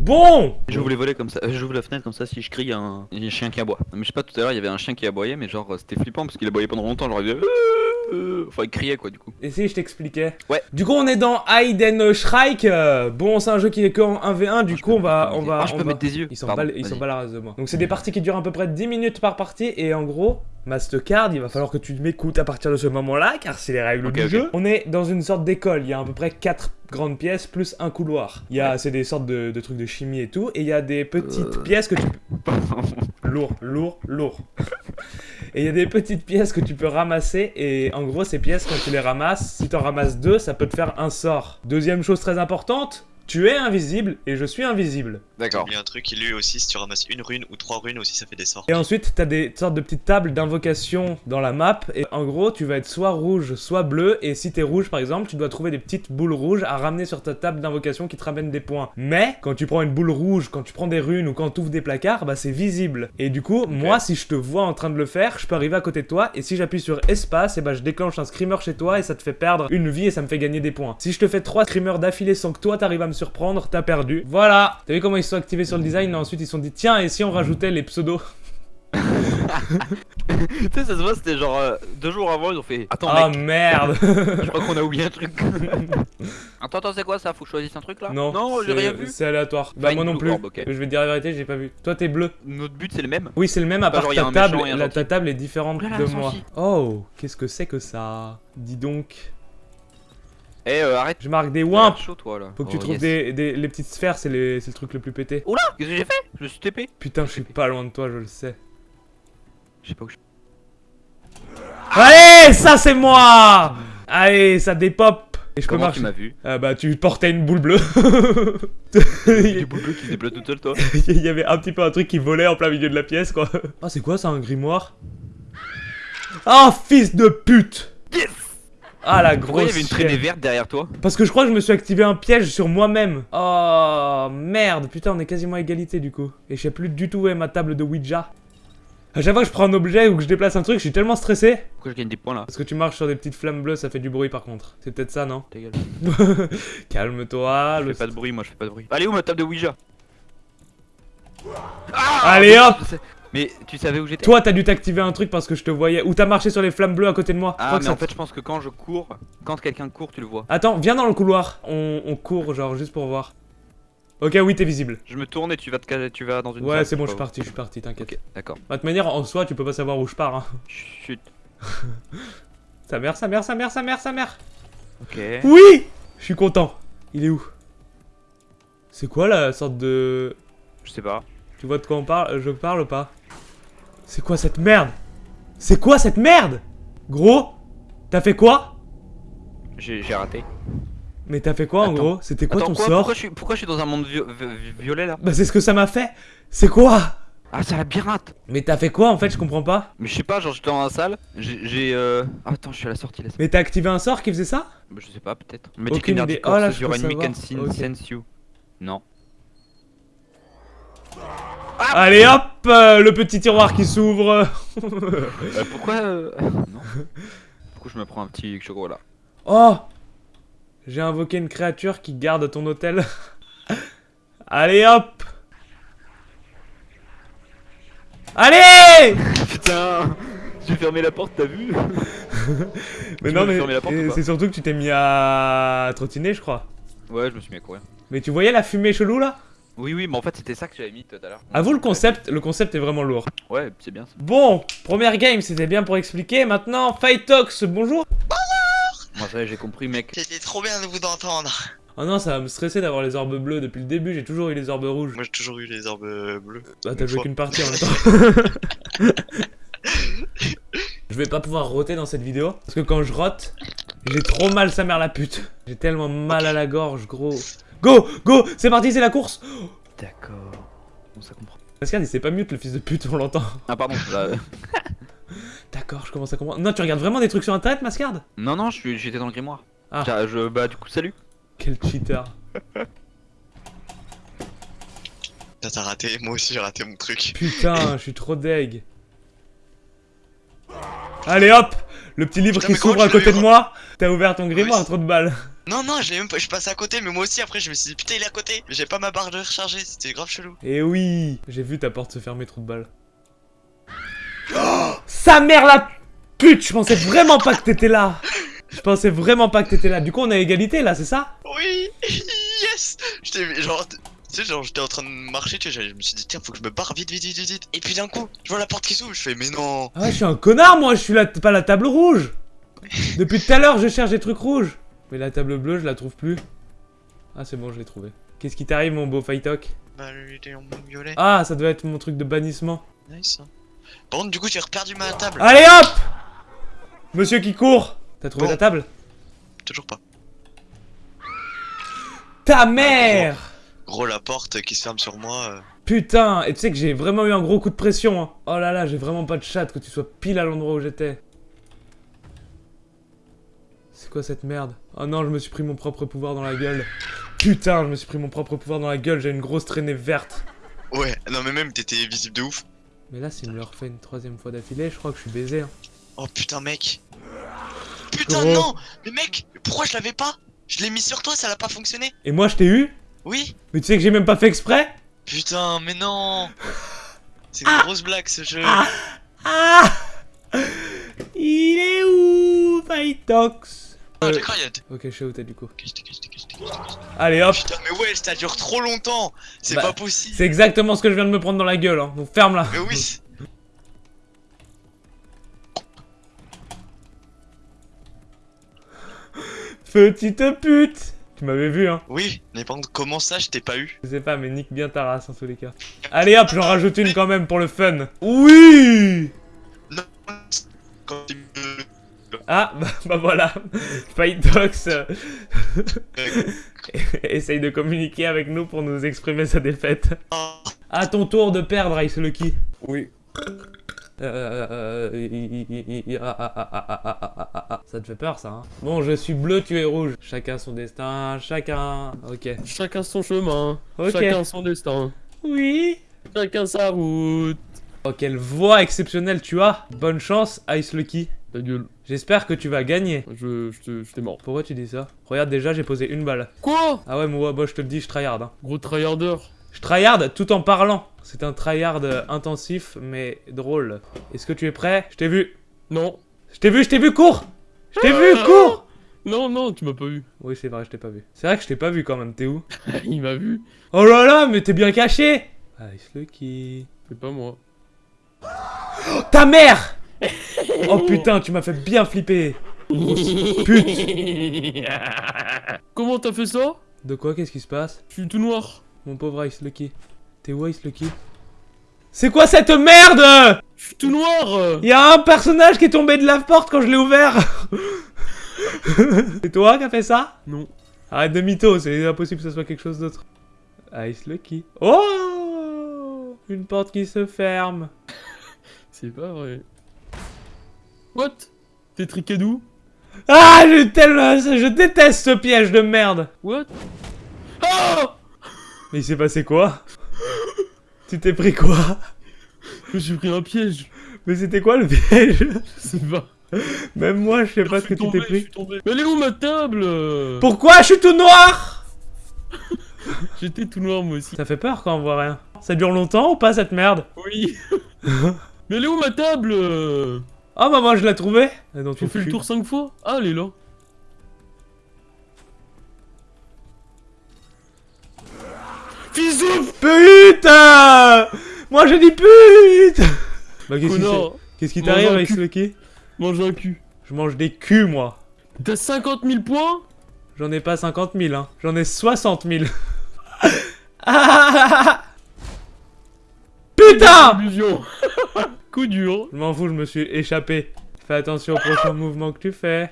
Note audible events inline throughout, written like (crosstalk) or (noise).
Bon J'ouvre les volets comme ça, euh, j'ouvre la fenêtre comme ça si je crie, un, chien qui aboie. Mais je sais pas, tout à l'heure il y avait un chien qui aboyait, mais genre c'était flippant parce qu'il aboyait pendant longtemps, genre il faisait, Euh, Enfin il criait quoi du coup. Et si je t'expliquais Ouais. Du coup on est dans Hayden Shrike. euh, Bon c'est un jeu qui est qu'en 1v1, du coup on va... On va Ah, je on peux va- mettre des yeux. Ils sont Pardon, pas, ils sont pas la race de moi. Donc c'est des parties qui durent à peu près 10 minutes par partie et en gros, Mastercard, il va falloir que tu m'écoutes à partir de ce moment-là car c'est les règles du jeu. On est dans une sorte d'école, il y a à peu près 4 grandes pièces plus un couloir. Il y a c'est des sortes de, de trucs de chimie et tout et il y a des petites Euh. pièces que tu (laughs) lourd, lourd, lourd. Et il y a des petites pièces que tu peux ramasser et en gros ces pièces quand tu les ramasses, si t'en ramasses deux, ça peut te faire un sort. Deuxième chose très importante, tu es invisible et je suis invisible. D'accord. Il y a un truc, lui aussi, si tu ramasses une rune ou trois runes aussi, ça fait des sorts. Et ensuite, t'as des sortes de petites tables d'invocation dans la map. Et en gros, tu vas être soit rouge, soit bleu. Et si t'es rouge, par exemple, tu dois trouver des petites boules rouges à ramener sur ta table d'invocation qui te ramènent des points. Mais quand tu prends une boule rouge, quand tu prends des runes ou quand tu ouvres des placards, bah c'est visible. Et du coup, moi, si je te vois en train de le faire, je peux arriver à côté de toi. Et si j'appuie sur espace, et bah je déclenche un screamer chez toi et ça te fait perdre une vie et ça me fait gagner des points. Si je te fais trois screamers d'affilée sans que toi t'arrives à me surprendre, t'as perdu. Voilà. T'as vu comment ils se sont activés sur le design et ensuite ils se sont dit tiens et si on rajoutait les pseudos (laughs) tu sais, ça se voit, c'était genre euh, deux jours avant, ils ont fait. Attends, Ah mec, merde je crois qu'on a oublié un truc. (laughs) attends, attends, c'est quoi ça? Faut que je choisisse un truc là? Non, non, j'ai rien vu. C'est aléatoire. Bah Fine moi non plus. Je vais te dire la vérité, j'ai pas vu. Toi t'es bleu. Notre but c'est le même. Oui c'est le même à part genre, ta table. La, ta table est différente Oh là là, de moi. Oh, qu'est-ce que c'est que ça? Dis donc. Eh, euh, arrête. Je marque des wimps. chaud toi là. Faut que tu Oh, trouves yes. des, des- les petites sphères, c'est les- c'est le truc le plus pété. Oula Qu'est-ce que j'ai fait? Je me suis TP. Putain, je suis pas loin de toi, je le sais. Je sais pas où je Allez, ça c'est moi Allez, ça dépop Et je peux Comment tu marcher. m'as vu? Ah bah tu portais une boule bleue. (laughs) Du boule bleu qui se débloque tout seul toi. (laughs) Il y avait un petit peu un truc qui volait en plein milieu de la pièce quoi. Ah c'est quoi ça un grimoire? Ah fils de pute Yes Ah la Pourquoi il y grosse avait une traînée verte derrière toi? Parce que je crois que je me suis activé un piège sur moi-même. Oh merde, putain on est quasiment à égalité du coup. Et je sais plus du tout où est ma table de Ouija. À chaque fois que je prends un objet ou que je déplace un truc, je suis tellement stressé. Pourquoi je gagne des points là? Parce que tu marches sur des petites flammes bleues, ça fait du bruit par contre. C'est peut-être ça, non? Ta gueule. (laughs) Calme-toi. Je le- fais pas de bruit, moi je fais pas de bruit. Allez où ma table de Ouija? Allez hop. Mais tu savais où j'étais Toi, t'as dû t'activer un truc parce que je te voyais. Ou t'as marché sur les flammes bleues à côté de moi. Je Ah mais en fait je pense que quand je cours, quand quelqu'un court tu le vois. Attends, viens dans le couloir. On, on court, genre, juste pour voir. Ok, oui, t'es visible. Je me tourne et tu vas te caser, tu vas dans une Ouais, c'est bon, je suis parti, je suis parti, t'inquiète. où. Ok, d'accord. De toute manière, en soi, tu peux pas savoir où je pars. Hein. Chut. (laughs) Sa mère, sa mère, sa mère, sa mère, sa mère. Ok. Oui Je suis content. Il est où? C'est quoi la sorte de... Je sais pas. Tu vois de quoi on parle Je parle ou pas? C'est quoi cette merde? C'est quoi cette merde? Gros T'as fait quoi? J'ai raté. Mais t'as fait quoi en Attends. gros? C'était quoi Attends ton quoi sort? pourquoi je, suis, pourquoi je suis dans un monde vio- vi- violet là? Bah c'est ce que ça m'a fait C'est quoi? Ah c'est la birate Mais t'as fait quoi en fait? Je comprends pas. Mais je sais pas, genre j'étais dans la salle, j'ai... Euh... ah, attends, je suis à la sortie là. Mais t'as activé un sort qui faisait ça? Bah, je sais pas, peut-être. On m'a dit Aucune qu'une idée. Oh là, je your peux enemy savoir. can see- Ok. sense you. Non. Allez hop Le petit tiroir qui s'ouvre Euh, (laughs) pourquoi euh... Non. Pourquoi je me prends un petit chocolat? Oh J'ai invoqué une créature qui garde ton hôtel. (laughs) Allez hop Allez Putain J'ai fermé la porte, t'as vu? (laughs) Mais Tu non mais euh, c'est surtout que tu t'es mis à trottiner je crois. Ouais, je me suis mis à courir. Mais tu voyais la fumée chelou là? Oui, oui, mais en fait c'était ça que j'avais mis tout à l'heure. Avoue le concept, le concept est vraiment lourd. Ouais, c'est bien ça. Bon, première game, c'était bien pour expliquer. Maintenant, Fightox, bonjour. Moi ça y est, j'ai compris, mec. C'était trop bien de vous entendre. Oh non, ça va me stresser d'avoir les orbes bleues depuis le début. J'ai toujours eu les orbes rouges. Moi j'ai toujours eu les orbes euh, bleues. Bah, t'as joué qu'une partie en même temps. (laughs) je vais pas pouvoir roter dans cette vidéo parce que quand je rote, j'ai trop mal sa mère la pute. J'ai tellement mal à la gorge, gros. Go, go, c'est parti, c'est la course. D'accord. Bon, ça comprend. Pascal, il s'est pas mute le fils de pute, on l'entend. Ah, pardon. là, euh, (laughs) D'accord, je commence à comprendre. Non, tu regardes vraiment des trucs sur internet, Mascard? Non, non, je suis- j'étais dans le grimoire. Ah. Tiens, je... Bah, du coup, salut. Quel cheater. T'as t'as raté, moi aussi j'ai raté mon truc. Putain, (laughs) je suis trop deg. Allez hop Le petit livre Putain, qui s'ouvre à côté de moi moi. T'as ouvert ton grimoire, Oui. trop de balles. Non, non, je l'ai même pas, je suis passé à côté, mais moi aussi après je me suis dit putain il est à côté. Mais J'ai pas ma barre de recharger, c'était grave chelou. Et oui J'ai vu ta porte se fermer, trou de balle. Oh, sa mère la pute Je pensais vraiment pas que t'étais là Je pensais vraiment pas que t'étais là. Du coup, on a égalité là, c'est ça? Oui, (laughs) yes J'étais genre, tu sais, genre j'étais en train de marcher, tu sais, je me suis dit tiens faut que je me barre vite, vite, vite, vite, vite. Et puis d'un coup, je vois la porte qui s'ouvre, je fais mais non. Ah ouais, je suis un connard moi, je suis la, pas la table rouge Depuis tout à l'heure, je cherche des trucs rouges. Mais la table bleue, je la trouve plus. Ah, c'est bon, je l'ai trouvé. Qu'est-ce qui t'arrive, mon beau Fightok Bah lui il était en violet. Ah, ça doit être mon truc de bannissement. Nice. hein. Contre du coup j'ai reperdu ma table. Allez hop Monsieur qui court T'as trouvé Bon. ta table? Toujours pas. Ta mère Gros la porte qui se ferme sur moi. euh. Putain, et tu sais que j'ai vraiment eu un gros coup de pression. Hein. Oh là là, j'ai vraiment pas de chat que tu sois pile à l'endroit où j'étais. C'est quoi cette merde? Oh non, je me suis pris mon propre pouvoir dans la gueule. Putain, je me suis pris mon propre pouvoir dans la gueule, j'ai une grosse traînée verte. Ouais, non mais même t'étais visible de ouf. Mais là, s'il me le refait une troisième fois d'affilée, je crois que je suis baisé. hein. Oh putain mec. Putain non Mais mec, pourquoi je l'avais pas? Je l'ai mis sur toi, ça l'a pas fonctionné. Et moi, je t'ai eu? Oui Mais tu sais que j'ai même pas fait exprès? Putain, mais non C'est une grosse blague ce jeu. Ah Ah Il est où, Fightox Ah, Euh. Ok, je sais où t'es du coup. Allez hop Putain, mais ouais, ça dure trop longtemps C'est Bah, pas possible C'est exactement ce que je viens de me prendre dans la gueule, hein. Donc ferme-la Mais oui (laughs) Petite pute Tu m'avais vu, hein Oui, mais par contre, comment ça je t'ai pas eu? Je sais pas, mais nique bien ta race en tous les cas. Allez hop, j'en rajoute une quand même pour le fun. Oui Ah, bah, (laughs) bah voilà, Fight Dogs euh, (laughs) essaye de communiquer avec nous pour nous exprimer sa défaite. À ton tour de perdre, Ice Lucky. Oui. Ça te fait peur ça hein Bon je suis bleu, tu es rouge. Chacun son destin, chacun... Ok. Chacun son chemin, chacun son destin. Oui Chacun sa route. Oh quelle voix exceptionnelle tu as Bonne chance Ice Lucky. Ta gueule, J'espère que tu vas gagner. je, je, je t'ai mort. Pourquoi tu dis ça? Regarde déjà j'ai posé une balle. Quoi? Ah ouais moi, moi je te le dis je tryhard hein. Gros tryharder. Je tryhard tout en parlant. C'est un tryhard intensif mais drôle. Est-ce que tu es prêt? Je t'ai vu. Non. Je t'ai vu, je t'ai vu, cours Je t'ai vu, cours Non, non, tu m'as pas vu. Oui c'est vrai, je t'ai pas vu. C'est vrai que je t'ai pas vu quand même, t'es où? (laughs) Il m'a vu. Oh là là, mais t'es bien caché Ice Lucky. C'est pas moi. Oh, ta mère Oh putain, tu m'as fait bien flipper Pute (laughs) Comment t'as fait ça? De quoi? Qu'est-ce qui se passe? Je suis tout noir. Mon pauvre Ice Lucky. T'es où Ice Lucky? C'est quoi cette merde? Je suis tout noir. Il y a un personnage qui est tombé de la porte quand je l'ai ouvert (laughs) C'est toi qui as fait ça? Non. Arrête de mytho, c'est impossible que ce soit quelque chose d'autre. Ice Lucky. Oh Une porte qui se ferme. (laughs) C'est pas vrai. What? T'es triqué d'où Ah, je, tellement, je déteste ce piège de merde. What? Ah Mais il s'est passé quoi? Tu t'es pris quoi? Je me suis pris un piège. Mais c'était quoi le piège? Je sais pas. Même moi, je sais pas Je ce que tu t'es je pris. suis tombé. Mais elle est où ma table? Pourquoi? Je suis tout noir (laughs) J'étais tout noir moi aussi. Ça fait peur quand on voit rien. Ça dure longtemps ou pas cette merde? Oui. (laughs) Mais elle est où ma table? Ah bah moi je l'ai trouvée. Et donc, J'ai fait le tour 5 fois Ah, elle est là. Fils de Putain Moi je dis pute Bah qu'est-ce qui t'arrive avec ce Lucky Mange un cul. Je mange des culs moi. T'as 50 000 points? J'en ai pas 50 000 hein. J'en ai 60 000. Ah Putain. (laughs) Coup dur. Je m'en fous, je me suis échappé. Fais attention au prochain mouvement que tu fais.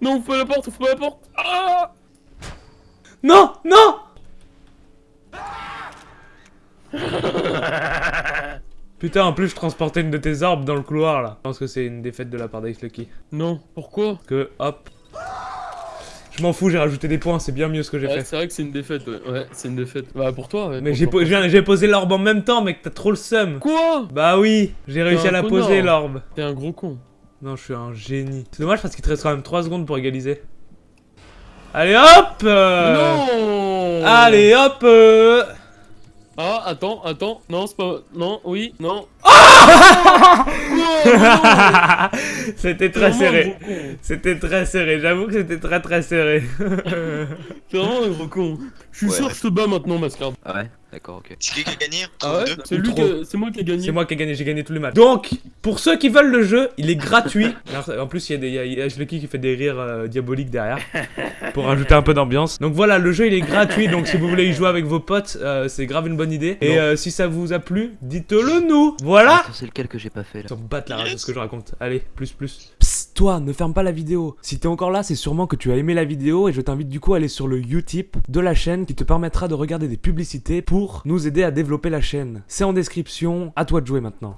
Non, ouvre pas la porte, ouvre pas la porte. Ah Non Non Putain, en plus je transportais une de tes orbes dans le couloir là. Je pense que c'est une défaite de la part d'Ice Lucky. Non, pourquoi? Que hop. Je m'en fous, j'ai rajouté des points, c'est bien mieux ce que j'ai Ouais, fait. C'est vrai que c'est une défaite, ouais. Ouais, c'est une défaite. Bah, pour toi, ouais. Mais j'ai po- posé l'orbe en même temps, mec, t'as trop le seum. Quoi? Bah oui, j'ai réussi à la connard. poser l'orbe. T'es un gros con. Non, je suis un génie. C'est dommage parce qu'il te reste quand même 3 secondes pour égaliser. Allez hop euh, Non Allez hop euh. Ah, attends, attends. Non, c'est pas. Non, oui, non. (laughs) C'était très serré. C'était très serré, j'avoue que c'était très très serré. (laughs) C'est vraiment un gros con. Je suis Ouais. sûr que je te bats maintenant, Mascard. Ah ouais D'accord, ok. C'est qui qui a gagné Ah ouais C'est lui moi qui ai gagné. C'est moi qui ai gagné, j'ai gagné tous les matchs. Donc, pour ceux qui veulent le jeu, il est gratuit. (laughs) Alors, En plus, il y a, des, il y a- il y a Ashlecky qui fait des rires euh, diaboliques derrière (laughs) pour rajouter un peu d'ambiance. Donc voilà, le jeu il est gratuit. Donc si vous voulez y jouer avec vos potes, euh, c'est grave une bonne idée. Et euh, si ça vous a plu, dites-le nous. Voilà. C'est lequel que j'ai pas fait là? S'en battre la rage de ce que je raconte. Allez, plus plus. Toi, ne ferme pas la vidéo. Si t'es encore là, c'est sûrement que tu as aimé la vidéo et je t'invite du coup à aller sur le Utip de la chaîne qui te permettra de regarder des publicités pour nous aider à développer la chaîne. C'est en description, à toi de jouer maintenant.